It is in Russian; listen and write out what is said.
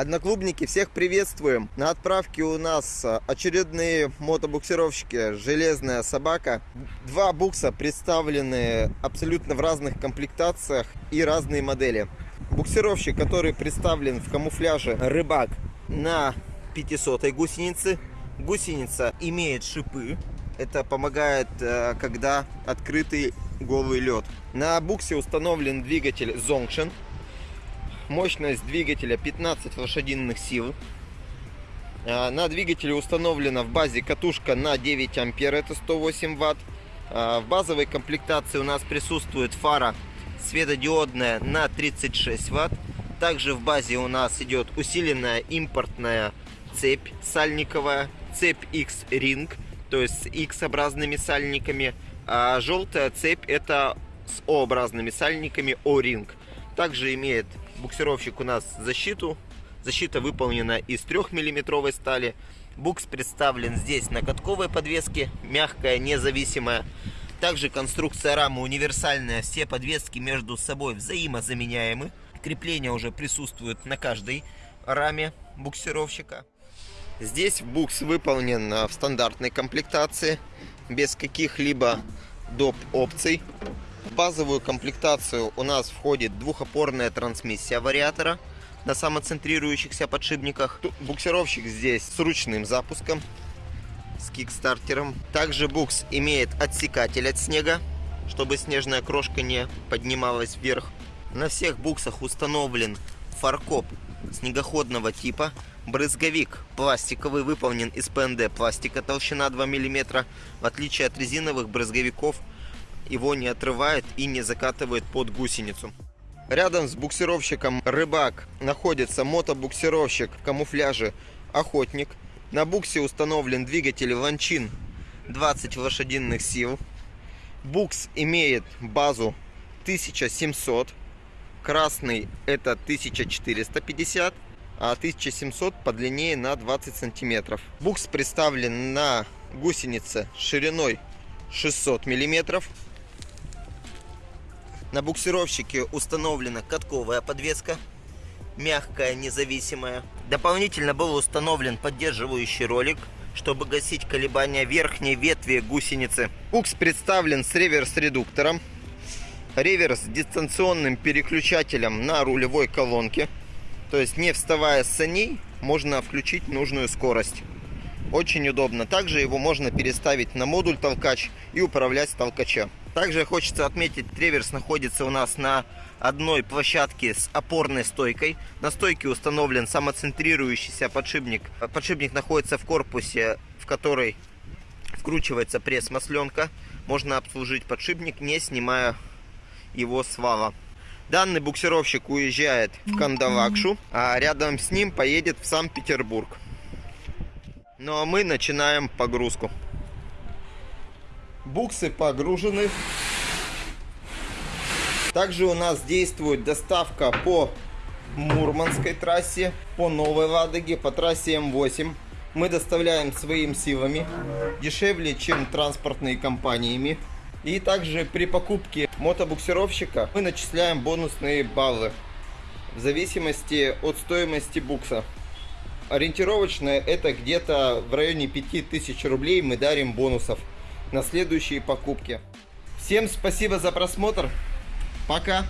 Одноклубники, всех приветствуем! На отправке у нас а, очередные мотобуксировщики «Железная собака». Два букса представлены абсолютно в разных комплектациях и разные модели. Буксировщик, который представлен в камуфляже «Рыбак» на 500 гусенице. Гусеница имеет шипы. Это помогает, э, когда открытый голый лед. На буксе установлен двигатель Zongshin Мощность двигателя 15 лошадиных сил. А, на двигателе установлена в базе катушка на 9 ампер, это 108 ватт. А, в базовой комплектации у нас присутствует фара светодиодная на 36 ватт. Также в базе у нас идет усиленная импортная цепь сальниковая, цепь X-Ring, то есть с X-образными сальниками. А желтая цепь это с O-образными сальниками O-Ring. Также имеет буксировщик у нас защиту. Защита выполнена из 3-миллиметровой стали. Букс представлен здесь на катковой подвеске, мягкая, независимая. Также конструкция рамы универсальная, все подвески между собой взаимозаменяемы. Крепление уже присутствует на каждой раме буксировщика. Здесь букс выполнен в стандартной комплектации, без каких-либо доп. опций. В базовую комплектацию у нас входит двухопорная трансмиссия вариатора на самоцентрирующихся подшипниках. Буксировщик здесь с ручным запуском, с кикстартером. Также букс имеет отсекатель от снега, чтобы снежная крошка не поднималась вверх. На всех буксах установлен фаркоп снегоходного типа. Брызговик пластиковый, выполнен из ПНД пластика, толщина 2 мм. В отличие от резиновых брызговиков, его не отрывает и не закатывает под гусеницу. Рядом с буксировщиком «Рыбак» находится мотобуксировщик в камуфляже «Охотник». На буксе установлен двигатель «Ланчин» 20 лошадиных сил. Букс имеет базу 1700. Красный это 1450, а 1700 подлиннее на 20 сантиметров. Букс представлен на гусенице шириной 600 миллиметров. На буксировщике установлена катковая подвеска, мягкая, независимая. Дополнительно был установлен поддерживающий ролик, чтобы гасить колебания верхней ветви гусеницы. Букс представлен с реверс-редуктором, реверс дистанционным переключателем на рулевой колонке. То есть не вставая с саней, можно включить нужную скорость. Очень удобно. Также его можно переставить на модуль толкач и управлять с. Также хочется отметить, треверс находится у нас на одной площадке с опорной стойкой. На стойке установлен самоцентрирующийся подшипник. Подшипник находится в корпусе, в который вкручивается пресс-масленка. Можно обслужить подшипник, не снимая его с вала. Данный буксировщик уезжает в Кандалакшу, а рядом с ним поедет в Санкт-Петербург. Ну а мы начинаем погрузку. Буксы погружены. Также у нас действует доставка по Мурманской трассе, по Новой Ладоге, по трассе М8. Мы доставляем своими силами, дешевле, чем транспортные компаниями. И также при покупке мотобуксировщика мы начисляем бонусные баллы в зависимости от стоимости букса. Ориентировочно это где-то в районе 5000 рублей мы дарим бонусов на следующие покупки. Всем спасибо за просмотр. Пока.